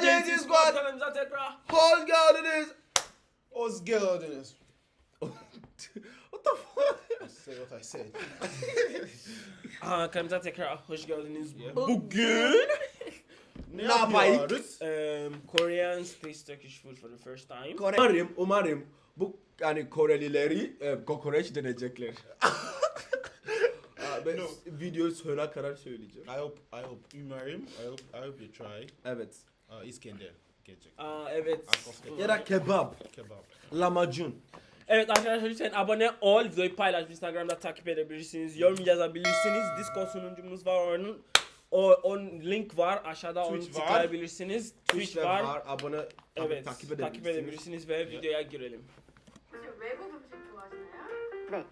JT Squad. Hoş geldiniz. What's geldiniz? What the fuck? I say what I said. Aa, kanalımıza tekrar hoş geldiniz. Bugün Ne yapayım? um, Korean space Turkish food for the first time. Umarım, umarım bu yani Korelileri e, kokoreç deneyecekler. Aa, ben No. videoyu sonuna kadar söyleyeceğim. I hope I hope umarım. I hope I hope you try. Evet. Uh, İskender gelecek. Aa, evet. Akofte. Ya da kebap, Kebap. lahmacun. Evet arkadaşlar lütfen abone ol, videoyu paylaş, Instagram'da takip edebilirsiniz, yorum yazabilirsiniz. Discord sunucumuz var onun. O, on link var aşağıda onu Twitch var. tıklayabilirsiniz. Twitch, Twitch'te var. var. Abone Evet. takip takip edebilirsiniz. edebilirsiniz ve videoya girelim. 혹시 외국 음식 좋아하시나요?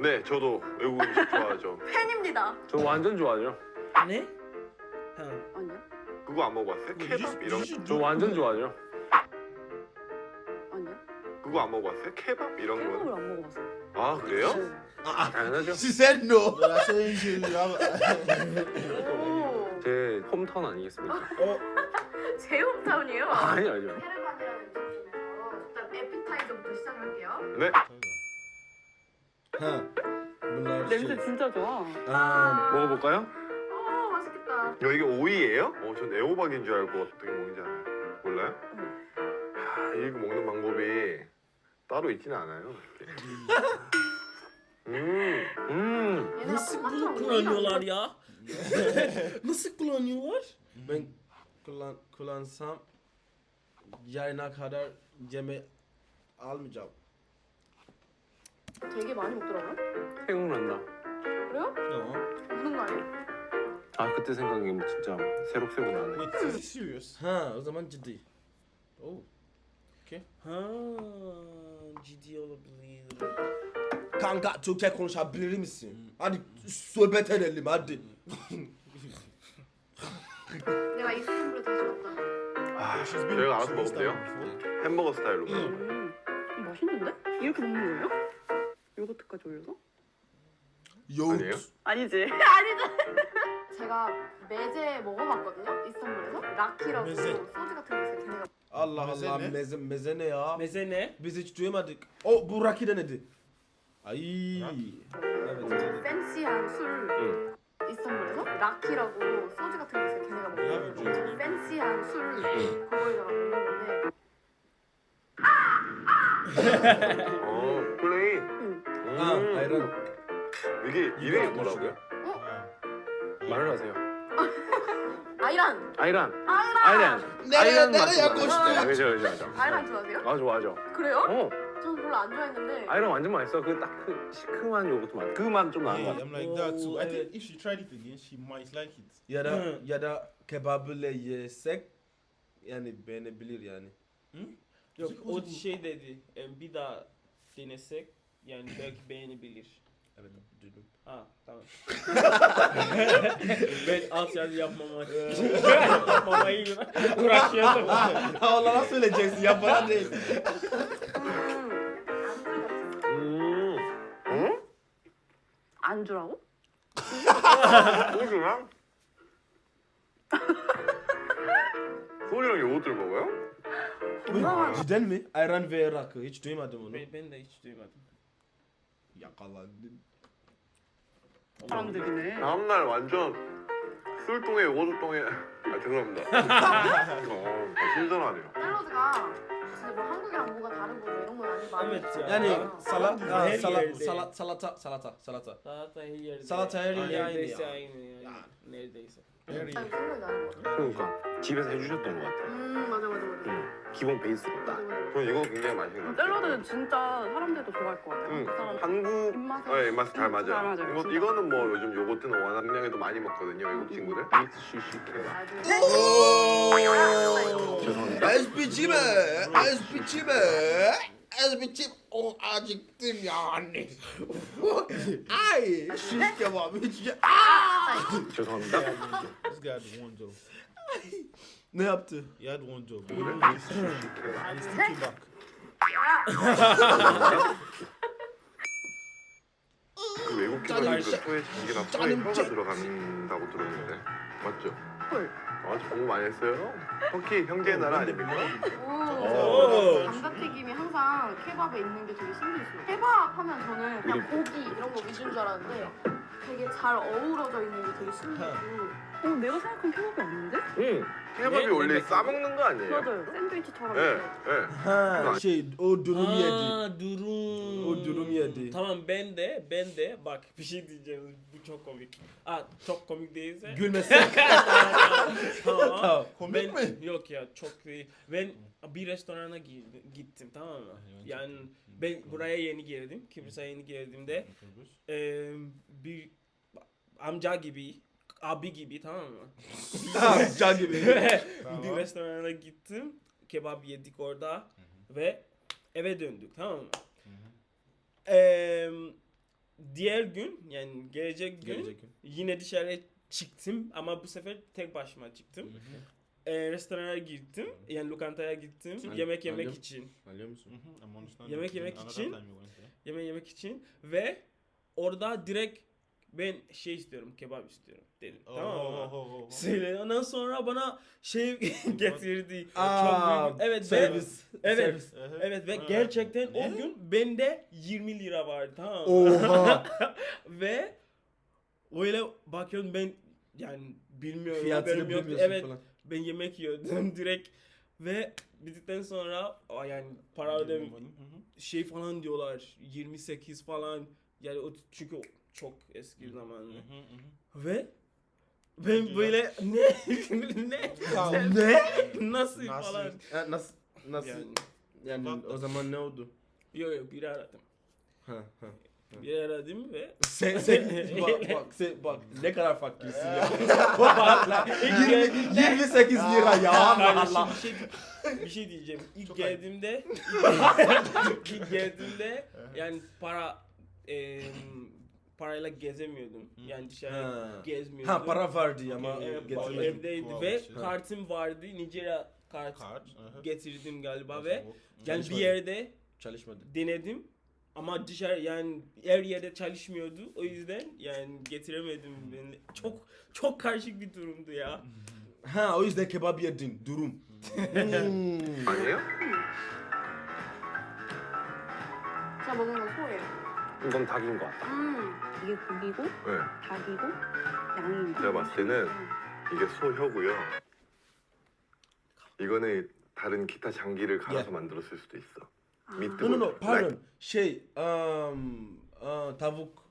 네, 저도 외국 음식 좋아하죠. 팬입니다. 저 완전 좋아하죠. Ne? 그거 안 먹어봤어요? 케밥 이런 should 저 완전 좋아하죠. 아니요. 그거 안 먹어봤어요? 케밥 이런 거. 안 먹어봤어요. 아 그래요? 당연하죠. She said no. But I say you have. 오. 제 홈타운 아니겠습니까? 제 홈타운이에요. 아니 아니요. 헤르반이라는 음식 중에서 일단 에피타이저부터 시작할게요. 네. 냄새. 진짜 좋아. Aa, 먹어볼까요? 어. 야 이게 오이예요? 어, 전 애호박인 줄 알고 어떻게 먹는지 알아요. 몰라요? 야, 이거 먹는 방법이 따로 있지는 않아요. 음, 음. Nasıl bunu 콩나물 kullanıyorlar ya? Nasıl kullanıyorlar? ben kullan, kullansam yarına kadar yeme almayacağım. 되게 많이 먹더라고요. 생각난다. 그래요? No. 무슨 거 아니에요? 아 그때 생각이 진짜 새록새록 나네. Wait, is this serious? Ha, o zaman ciddi. Oh. Ha, ciddi olabilir. Kanka Türkçe konuşabilir misin? Hadi sohbet edelim hadi. 내가 이스탄불에 다시 왔다. 아, She's been 저희가 알아서 before. 햄버거 스타일로. 음, 맛있는데? 이렇게 먹는 거예요? 요거트까지 올려서? Yoğurt. 아니에요? 아니지. 아니지. 제가 메제 먹어봤거든요. 이스탄불에서 라키라고 메제. 소주 같은 거 있어요. 걔네가 Allah Meze Allah ne? meze, meze ne ya? Meze ne? Biz hiç duymadık. O bu Raki denedi. Ay. Evet. evet. 팬시한 술 응. 이스탄불에서 라키라고 소주 같은 거 있어요. 걔네가 먹는. 팬시한 술 그거에다가 먹는 건데 어, 플레인. Ha, 음, ayran. 이게 이름이 뭐라고요? 말을 하세요. 아이란 아이란. 아이란 아이란. 아, 그죠 그죠 그죠. 아이란 좋아하세요? 아 좋아하죠. 그래요? 어. 저는 별로 안 좋아했는데 아이란 완전 맛있어. 그 딱 그 시큼한 요거트 맛. 그 맛 좀 나는 것 Yeah, 같아. I'm like that too. I Oh, think if she tried it again, she might like it. Ya da kebabıyla yesek yani beğenebilir yani. Yok o şey dedi. e, Bir daha denesek yani belki beğenebilir. Evet duydum. Ha tamam. ben alt yazı yapmamak için yapmamayı uğraşıyordum. Ha onlara söyleyeceksin ya bana değil. 음, 음, 안주라고? 소주랑? 소주랑 요거트를 먹어요? 건강한 Cidden mi? Ayran ve rakı. Hiç duymadım onu. Ben, ben de hiç duymadım. Yakalandın. 사람들이네. 다음날 완전 술똥에 요거트똥에 아 죄송합니다. 어, 신선하네요. 샐러드가 진짜 뭐 한국이랑 뭐가 다르고 뭐 이런 건 아니고 많이 Evet ya. Yani 아. salat, ha, Her salat, yerde. salat, salata, salata, salata. Salata her yerde. Salata her yerde aynı Neredeyse ya. aynı yani. Neredeyse. Very. 딱 생각이 나는 것 같아. 그러니까 집에서 해주셨던 것 같아. 음 맞아 맞아 맞아. 응. 기본 베이스로 맞아 딱. 맞아. 전 이거 굉장히 맛있는 것 같아요. 샐러드는 진짜 사람들도 좋아할 것 같아요. 응. 한국 사람 한국 입맛에 네, 입맛에 잘 응, 맞아요. 잘 맞아요. 이거, 진짜. 이거는 뭐 요즘 요거트는 워낙 명에도 많이 먹거든요, 외국 친구들. 베이스 시시 케밥. 아주 죄송합니다. Esbiçime, esbiçime, esbiçim. Oh acıktım yani. Ay, şiş kebabı hiç ye- 죄송합니다. This guy had one job. Ne yaptı? He had one job. He did this shit, and he still came back. 그 외국 짜증 친구들 진짜- 소에 전기나 소에 짜증 혀가 진짜- 들어간다고 들었는데 맞죠? 헐. 아, 공부 많이 했어요? 터키 형제의 나라 아닙니까? 오. 감자튀김이 항상 케밥에 있는 게 되게 신기했어요. 케밥 하면 저는 그냥 고기 이런 거 위주인 줄 알았는데 되게 잘 어우러져 있는 게 되게 신기했고. 어, 내가 생각한 케밥이 아닌데? 응. 케밥이 네, 원래 네, 싸먹는 거 아니에요? 맞아요. 샌드위치처럼 예. 예. Şey o durum yedi. Aa durum. O durum yedi. Tamam ben de ben de bak bir şey diyeceğim bu çok komik. Aa çok komik değilse. Gülmesen. Tamam. Komik ben, mi? Yok ya çok değil. Ben bir restorana gi- gittim tamam mı? Yani ben buraya yeni geldim. Kıbrıs'a yeni geldiğimde eee bir amca gibi abi gibi tamam mı? Can gibi. bir restorana gittim. Kebap yedik orada ve eve döndük tamam mı? Eee, diğer gün yani gelecek gün Gelecek gün. yine dışarı çıktım ama bu sefer tek başıma çıktım. Eee, restorana gittim yani lokantaya gittim An- yemek yemek anlıyorum. için Anlıyor musun? Yemek yemek için- yemek yemek için ve orada direkt ben şey istiyorum kebap istiyorum dedim Oh, tamam mı? oh, oh, oh, oh. Söyle ondan sonra bana şey getirdi. Aa, Çok büyük. Evet ve servis. Evet. Servis. Evet ve gerçekten Ne? o gün bende 20 lira vardı tamam mı? Oha. ve öyle bakıyorum ben yani bilmiyorum Fiyatını yoktu. bilmiyorsun Evet falan. ben yemek yiyordum direkt ve bittikten sonra aa, yani para ödem şey falan diyorlar 28 falan yani o çünkü çok eski zaman mhm. ve ben Peki böyle ne ne ne? nasıl Nasıl? falan nasıl nasıl yani yani o zaman ne oldu? yok yok biri aradım Ha ha. Biri aradım ve Sen sen bak bak sen bak ne kadar fakirsin ya. Bak, ilk 20, geldiğimde 28 lira ya Allah Allah. bir şey bir şey diyeceğim. İlk Çok geldiğimde ilk geldiğimde yani para em, parayla gezemiyordum. Yani dışarı Ha. gezmiyordum. Ha para vardı ama getirmedim. evdeydi ve şey. kartım vardı. Nijerya kart uh-huh. getirdim galiba ve yani bir yerde Çalışmadı. denedim ama dışarı yani her yerde çalışmıyordu. O yüzden yani getiremedim. Ben çok çok karışık bir durumdu ya. Ha o yüzden kebap yedin. Durum. Hmm. 아니에요? 제가 먹은 건 소예요. 이건 닭인 것 같다. 음. 이게 고기고 네. 닭이고 양인데. 제가 봤을 때는 이게 소혀고요. 이거는 다른 기타 장기를 갈아서 예. 만들었을 수도 있어. 아. 미트 No no no Like- pardon. Şey um, aa, tavuk.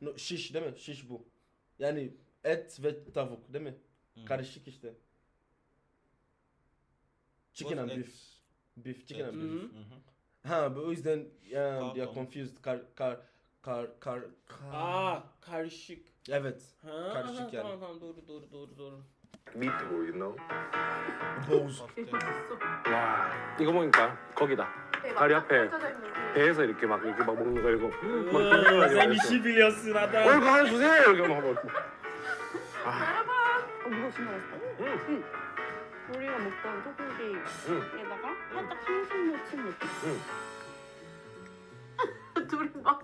No, şiş değil mi? Şiş bu. Yani et ve tavuk değil mi? Karışık işte. Chicken and Both beef. eggs. Beef, chicken and Eggs. beef. Mhm. Mhm. Ha bu o yüzden ya Pardon. ya confused kar kar kar kar kar. Aa karışık. Evet. Ha, Karışık aha, yani. Tamam tamam doğru doğru doğru doğru. 미트 뭐 you know? Boz. Soft egg. 와 이거 보니까 거기다. 다리 앞에 배에서 이렇게 막 이렇게 막 먹는 거 이거 막 biliyorsun 어 adam. 이거 하나 주세요 이렇게 막 먹고. 어, 무거 진짜 맛있다. 응. 우리가 먹던 소고기에다가 살짝 향신료 친 느낌. 둘이 막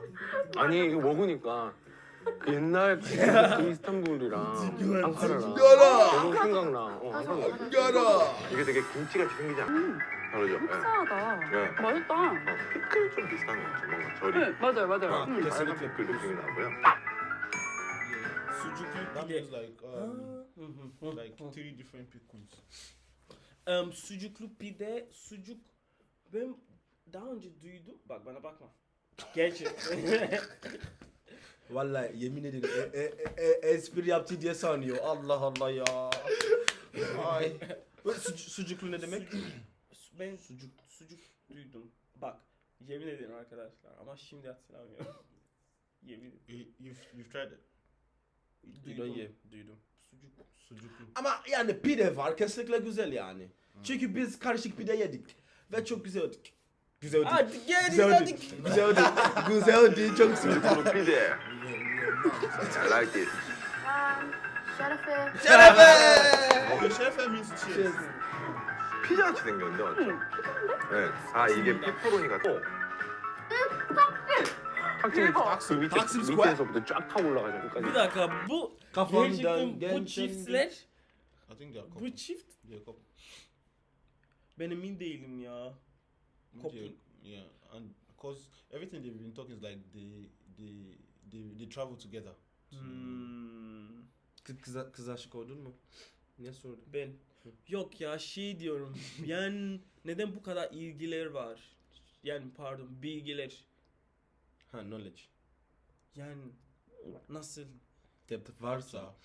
아니 이거 먹으니까 그 옛날 그 이스탄불이랑 앙카라랑. 너무 생각나. 어. 먹어. Gara. 이게 되게 김치같이 생기지 않아? 음, 다르죠? 예. 흡사하다. 예. 맛있다. 어, 피클 좀 비슷한 것 같아. 뭔가 절이. 네, 맞아요, 맞아요. 아, 음. 빨간 피클 느낌이 나고요. Yeah. Suzuki, that Bir de- means like um, Hı hı, hı, like hı. three different pickles. Em, sucuklu pide, sucuk ben daha önce duydum. Bak bana bakma. Gerçekten. Vallahi yemin ederim e, e, e, e, espri yaptı diye sanıyor. Allah Allah ya. Ay. Bu suc- sucuklu ne demek? ben sucuk sucuk duydum. Bak yemin ederim arkadaşlar ama şimdi hatırlamıyorum. yemin ederim. You, you've, you've tried it. Duydum. Ye, duydum. Sucuk. Sucuklu. Ama yani pide var kesinlikle güzel yani. Hmm. Çünkü biz karışık pide yedik ve çok güzel yedik. Güzel ödü. Artık gel güzel ödü. Güzel ödü. Güzel ödü. Çok güzel. Pide. I like it. Um, şerefe. Şerefe. Şerefe means cheers. cheers. 피자같이 생겼는데 맞죠? 네. 아 이게 페퍼로니 같고. 탁지 대박. 그 밑에 탁심 스퀘어? 밑에서부터 쫙 타고 올라가죠. Bir 끝까지. dakika bu Kafamdan gerçekten bu geçen- çiftler I think they are Bu couple. çift They are couple. ben emin değilim ya. Couple. They- yeah, and because everything they've been talking is like they they they, they travel together. Hmm. Kız, kız, kız aşık oldun mu? Ne sordun? Ben. Yok ya şey diyorum. yani neden bu kadar ilgiler var? Yani pardon bilgiler. Ha knowledge. Yani nasıl? Tepki varsa.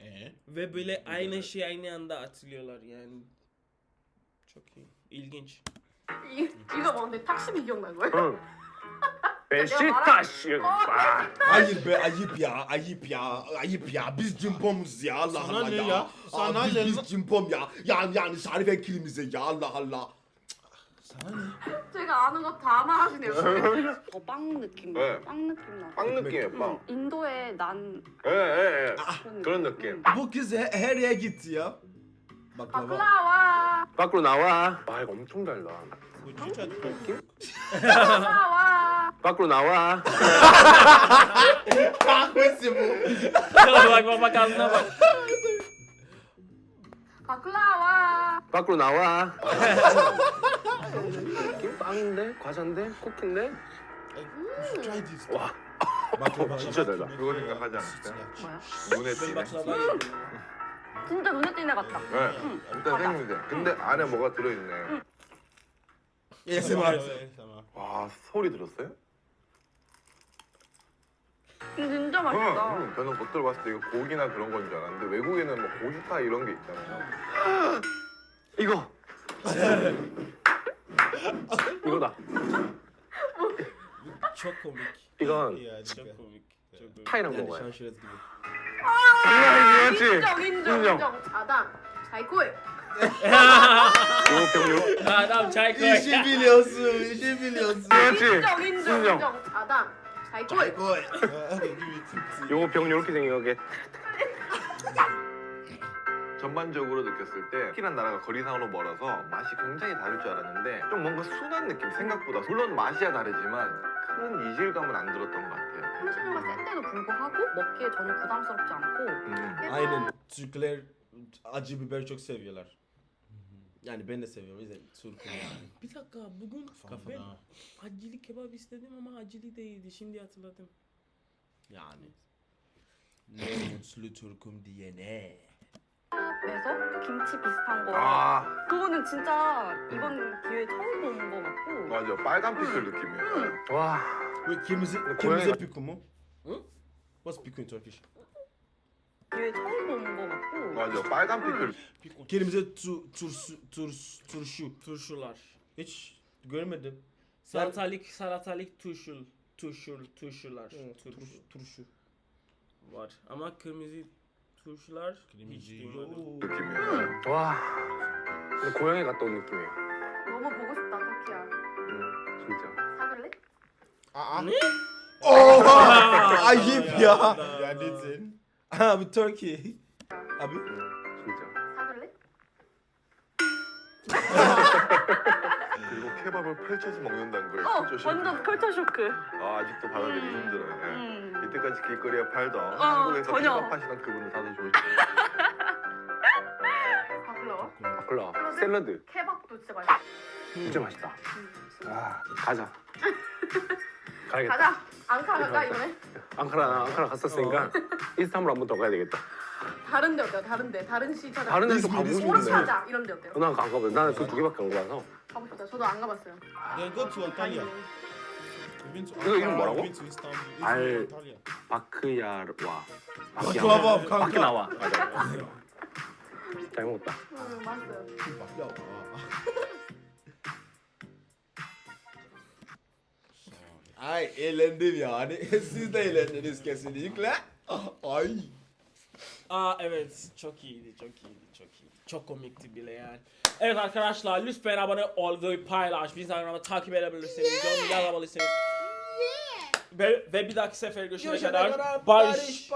Ee? Ve böyle Bilgiler. aynı şey aynı anda atılıyorlar yani. Çok iyi. İlginç. 一一个往得，他是个英文。Beşiktaş. Ah. Hayır be ayıp ya ayıp ya ayıp ya biz cimbomuz ya Allah Sana Allah ne ya. ya? Sana Aa, biz, ne? biz cimbom ya. Yani yani Şarife kilimize ya Allah Allah. Sana ne? 제가 아는 거 다 말하시네요. 더 빵 느낌. 네. 빵 느낌 나. 빵 느낌이에요 빵. 응, 인도의 난 예 예예. 그런 그런 느낌. Bu kız he- her yere gitti ya. Baklava. 바클라와 밖으로 나와. 아 이거 엄청 달다. Would you try to cook? 바클라와 밖으로 나와. Bak ağzına bak. 바클라와 밖으로 나와. 빵인데 과자인데 쿠키인데. 와. Baklava. 진짜 달다. 그거 생각하지 않았어요? 뭐야? 눈에 띄네. 진짜 눈에 띄네 같다. 네. 일단 생김새. 근데 안에 뭐가 들어있네. ASMR. 와 소리 들었어요? 진짜 응, 맛있다. 응. 저는 겉으로 봤을 때 이거 고기나 그런 건 줄 알았는데 외국에는 뭐 고기파 이런 게 있잖아요. 이거. 이거다. 이건. 타이랑 먹어요. 인정 인정 인정. 인정. 자당. 자이코이. 요 병요. Biliyorsun, işi biliyorsun. 그렇지. 인정 인정 인정. 인정. 자당. 자이코이. koy. Uh, okay, give it to 요병 이렇게 생긴 게 전반적으로 느꼈을 때 터키란 나라가 거리상으로 멀어서 맛이 굉장히 다를 줄 알았는데 좀 뭔가 순한 느낌 생각보다 물론 맛이야 다르지만 큰 이질감은 안 들었던 것 같아요. 향신료가 센데도 불구하고 먹기에 전혀 부담스럽지 않고 음. Aynen. Türkler acı biber çok seviyorlar. Yani ben de seviyorum. O yüzden Türk'üm yani. Bir dakika bugün Kafe. ben acili kebap istedim ama acili değildi. Şimdi hatırladım. Yani. Ne mutlu Türk'üm diyene. 에서 김치 비슷한 거 아 그거는 진짜 이번 기회에 처음 본 거 같고 맞아 빨간 피클 느낌이에요. 와. Wait, kırmızı, 고양이가- kırmızı piku mu? Hı? What's piku in Turkish? 기회에 처음 본 거 같고 맞아 빨간 피클. Kırmızı tu, turşu, turşu, turşu. Turşular. Hiç görmedim. Salatalık, salatalık turşul, turşul, turşular. Evet, Turşu turşu, turşu. var. Ama kırmızı turşular hiç Kırmızı duymadım. 느낌이에요. 와. 근데 고향에 갔다 온 느낌이에요. 너무 보고 싶다 터키야 음, 진짜. 사귈래? Ah, Ne? Oha! Ayıp ya. You are Abi Turkey. Abi. 음, 진짜. 사귈래? 그리고 케밥을 펼쳐서 먹는다는 걸어 진짜 완전 컬처 쇼크 아 아직도 받아들이기 힘들어요. 예. 음. 이때까지 길거리에 팔던 어, 한국에서 전혀. 케밥 하시던 그분을 사서 좋으시 바클라와? 바클라. 샐러드. 케밥도 진짜 맛있어 진짜 맛있다. 음, 진짜. 아, 가자. 가야겠다. 가자 앙카 갈까 이번에? 앙카라, 앙카라 갔었으니까 이스탄불 한번 더 가야 되겠다. 다른 데 어때요? 다른 데 다른 시 찾아 다른 데도 가보고 싶은데. 오르차자 이런 데 어때요? 어, 난안 가거든. 나는 그 두 개밖에 안 가봐서. 가고 싶다 저도 안 가봤어요. 다행이네. You've been to 이거 이름 Ankara, 뭐라고? 알-. 바크야와. Baklava 바퀴 kanka. 나와. 맞아. 잘 먹었다. 음 맛있어요 Baklava. Ay eğlendim yani. Siz de eğlendiniz kesinlikle. Ay. Aa evet çok iyiydi çok iyiydi çok iyiydi. Çok komikti bile yani. Evet arkadaşlar lütfen abone ol ve paylaş. Instagram'da takip edebilirsiniz. Yorum yazabilirsiniz. Ve, ve bir dahaki sefer Görüşene kadar kadar barış. barış.